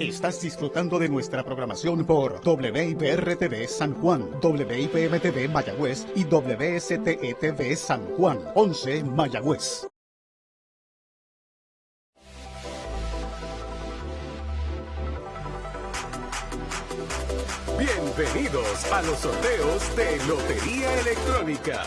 Estás disfrutando de nuestra programación por WIPR-TV San Juan, WIPM-TV Mayagüez y WSTE-TV San Juan, 11 Mayagüez. Bienvenidos a los sorteos de Lotería Electrónica.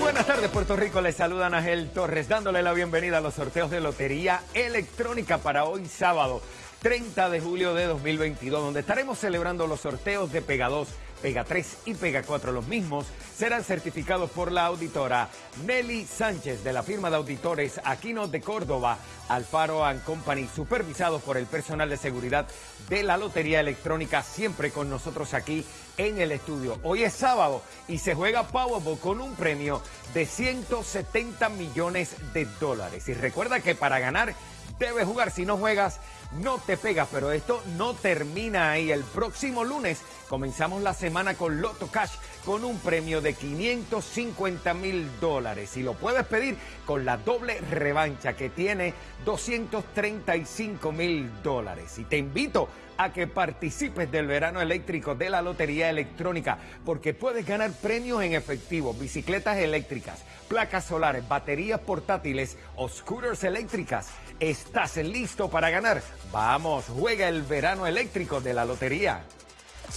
Buenas tardes Puerto Rico, les saluda Ángel Torres dándole la bienvenida a los sorteos de Lotería Electrónica para hoy sábado 30 de julio de 2022 donde estaremos celebrando los sorteos de Pega 2, Pega 3 y Pega 4. Los mismos serán certificados por la auditora Nelly Sánchez de la firma de auditores Aquino de Córdoba, Alfaro and Company, supervisados por el personal de seguridad de la Lotería Electrónica, siempre con nosotros aquí en el estudio. Hoy es sábado y se juega Powerball con un premio de 170 millones de dólares. Y recuerda que para ganar debes jugar. Si no juegas, no te pegas. Pero esto no termina ahí. El próximo lunes comenzamos la semana con Loto Cash con un premio de 550 mil dólares. Y lo puedes pedir con la doble revancha que tiene 235 mil dólares. Y te invito a que participes del verano eléctrico de la Lotería Electrónica porque puedes ganar premios en efectivo, bicicletas eléctricas, placas solares, baterías portátiles o scooters eléctricas. ¿Estás listo para ganar? Vamos, juega el verano eléctrico de la Lotería.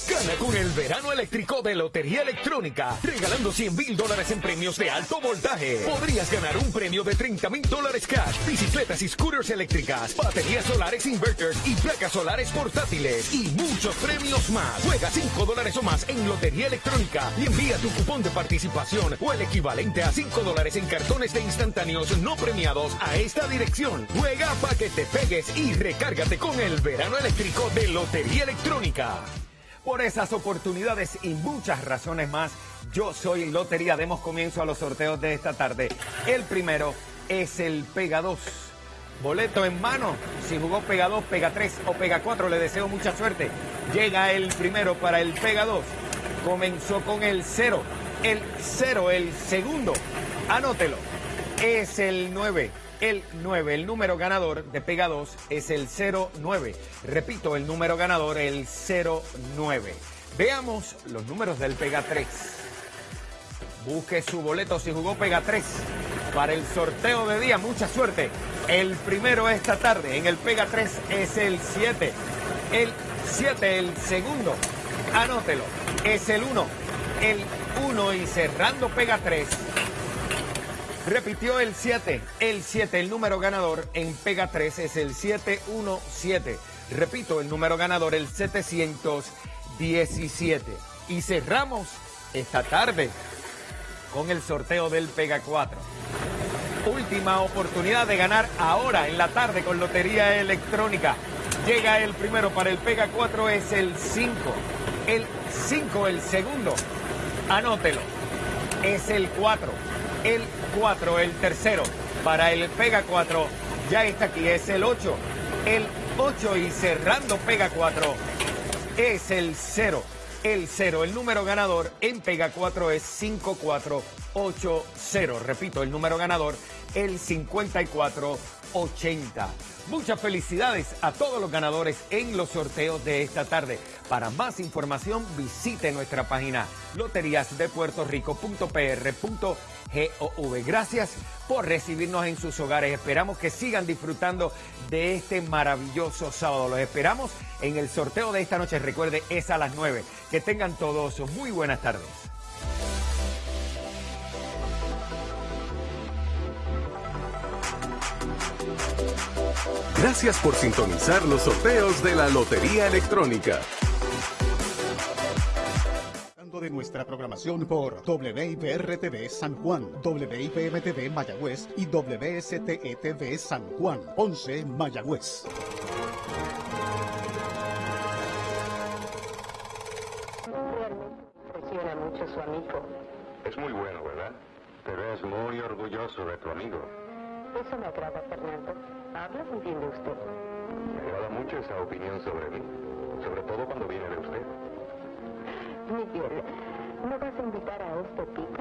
Gana con el verano eléctrico de Lotería Electrónica, regalando 100 mil dólares en premios de alto voltaje. Podrías ganar un premio de 30 mil dólares cash, bicicletas y scooters eléctricas, baterías solares inverters y placas solares portátiles y muchos premios más. Juega 5 dólares o más en Lotería Electrónica y envía tu cupón de participación o el equivalente a 5 dólares en cartones de instantáneos no premiados a esta dirección. Juega para que te pegues y recárgate con el verano eléctrico de Lotería Electrónica. Por esas oportunidades y muchas razones más, yo soy Lotería. Demos comienzo a los sorteos de esta tarde. El primero es el Pega 2. Boleto en mano. Si jugó Pega 2, Pega 3 o Pega 4, le deseo mucha suerte. Llega el primero para el Pega 2. Comenzó con el 0. El 0, el segundo. Anótelo. Es el 9 el 9. El número ganador de Pega 2 es el 09. Repito, el número ganador, el 09. Veamos los números del Pega 3. Busque su boleto si jugó Pega 3 para el sorteo de día. Mucha suerte. El primero esta tarde en el Pega 3 es el 7. El 7, el segundo. Anótelo. Es el 1. El 1 y cerrando Pega 3 Repitió el 7, el 7, el número ganador en Pega 3 es el 717. Repito, el número ganador el 717. Y cerramos esta tarde con el sorteo del Pega 4. Última oportunidad de ganar ahora en la tarde con Lotería Electrónica. Llega el primero para el Pega 4 es el 5. El 5, el segundo. Anótelo. Es el 4 el 4, el tercero. Para el Pega 4 ya está aquí, es el 8. El 8 y cerrando Pega 4 es el 0. El 0, el número ganador en Pega 4 es 5480. Repito, el número ganador, el 5480. Muchas felicidades a todos los ganadores en los sorteos de esta tarde. Para más información visite nuestra página loteriasdepuertorico.pr.gov. Gracias por recibirnos en sus hogares. Esperamos que sigan disfrutando de este maravilloso sábado. Los esperamos en el sorteo de esta noche. Recuerde, es a las 9. Que tengan todos muy buenas tardes. Gracias por sintonizar los sorteos de la Lotería Electrónica. de nuestra programación por WIPR-TV San Juan, WIPM-TV Mayagüez y WSTE-TV San Juan, 11 Mayagüez. Mucho su amigo. Es muy bueno, ¿verdad? Pero es muy orgulloso de tu amigo. Eso me agrada, Fernando. Habla muy bien de usted. Me agrada mucho esa opinión sobre mí, sobre todo cuando viene de usted. Miguel, ¿no vas a invitar a este tipo?